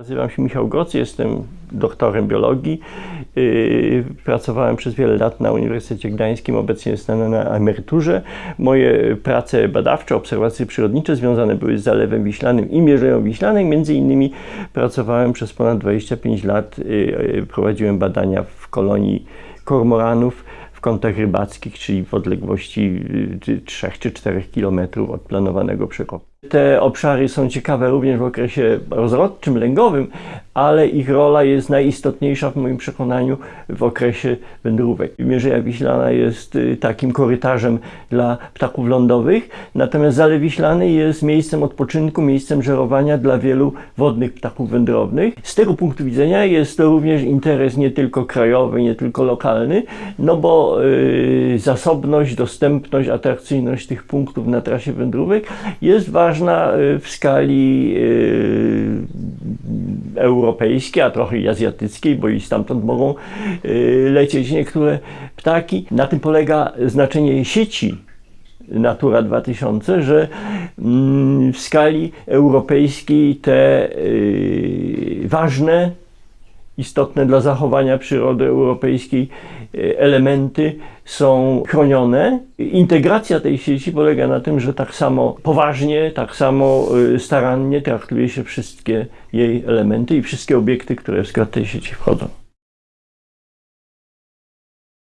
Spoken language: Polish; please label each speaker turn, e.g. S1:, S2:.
S1: Nazywam się Michał Goc, jestem doktorem biologii. Yy, Pracowałem przez wiele lat na Uniwersytecie Gdańskim, obecnie jestem na emeryturze. Moje prace badawcze, obserwacje przyrodnicze związane były z Zalewem Wiślanym i Mierzeją Wiślanej. Między innymi pracowałem przez ponad 25 lat, yy, prowadziłem badania w kolonii kormoranów w kątach rybackich, czyli w odległości y, 3 czy 4 kilometrów od planowanego przekopu. Te obszary są ciekawe również w okresie rozrodczym, lęgowym, ale ich rola jest najistotniejsza w moim przekonaniu w okresie wędrówek. Mierzeja Wiślana jest y, takim korytarzem dla ptaków lądowych, natomiast Zalew Wiślany jest miejscem odpoczynku, miejscem żerowania dla wielu wodnych ptaków wędrownych. Z tego punktu widzenia jest to również interes nie tylko krajowy, nie tylko lokalny, no bo y, zasobność, dostępność, atrakcyjność tych punktów na trasie wędrówek jest ważna y, w skali y, europejskiej, a trochę i azjatyckiej, bo i stamtąd mogą y, lecieć niektóre ptaki. Na tym polega znaczenie sieci Natura 2000, że mm, w skali europejskiej te ważne istotne dla zachowania przyrody europejskiej e, elementy są chronione. Integracja tej sieci polega na tym, że tak samo poważnie, tak samo e, starannie traktuje się wszystkie jej elementy i wszystkie obiekty, które w skład tej sieci wchodzą.